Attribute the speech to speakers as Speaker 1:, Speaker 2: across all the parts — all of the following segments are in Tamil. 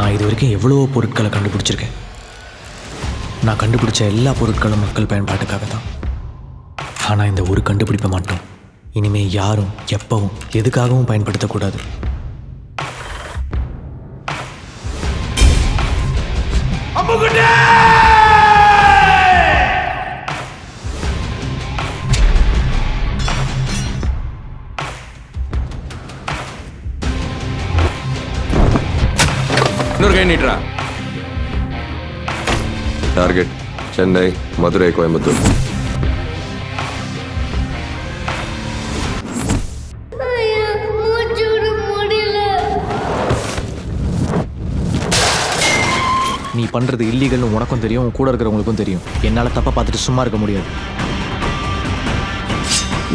Speaker 1: நான் இது வரைக்கும் எவ்வளவோ பொருட்களை கண்டுபிடிச்சிருக்கேன். நான் கண்டுபிடிச்ச எல்லா பொருட்களும் மக்கள் பயன்பாட்டுக்காக தான். ஆனால் இந்த ஒரு கண்டுபிடிப்பை மட்டும் இனிமேல் யாரும் எப்பவும் எதுக்காகவும் பயன்படுத்தக்கூடாது.
Speaker 2: இன்னொரு கை நீட்டுறா.
Speaker 3: டார்கெட் சென்னை மதுரை கோயம்புத்தூர்
Speaker 1: நீ பண்ணுறது இல்லீகல்னு உனக்கும் தெரியும் உன் கூட இருக்கிறவங்களுக்கும் தெரியும். என்னால் தப்பை பார்த்துட்டு சும்மா இருக்க முடியாது.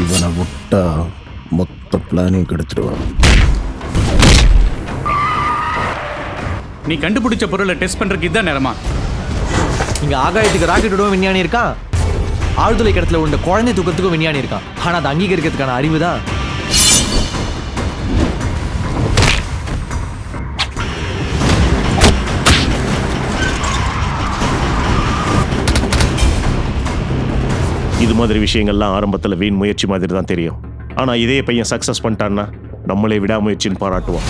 Speaker 4: இவனை விட்டா மொத்த பிளானையும் கெடுத்துடுவான்.
Speaker 5: நீ கண்டுபிடிச்ச பொருளை டெஸ்ட் பண்றதுக்கு இதான் நேரமா?
Speaker 1: இங்கே ஆகாயத்துக்கு ராக்கெட் விடவும் விஞ்ஞானி இருக்கான் ஆழ்துளை கிடத்துல உள்ள குழந்தை தூக்கத்துக்கும் விஞ்ஞானி இருக்கான் ஆனால் அதை அங்கீகரிக்கிறதுக்கான அறிவு தான்
Speaker 6: இது மாதிரி விஷயங்கள்லாம் ஆரம்பத்தில் வீண் முயற்சி மாதிரி தான் தெரியும். ஆனால் இதே பையன் சக்ஸஸ் பண்ணிட்டான்னா நம்மளே விடாமுயற்சின்னு பாராட்டுவான்.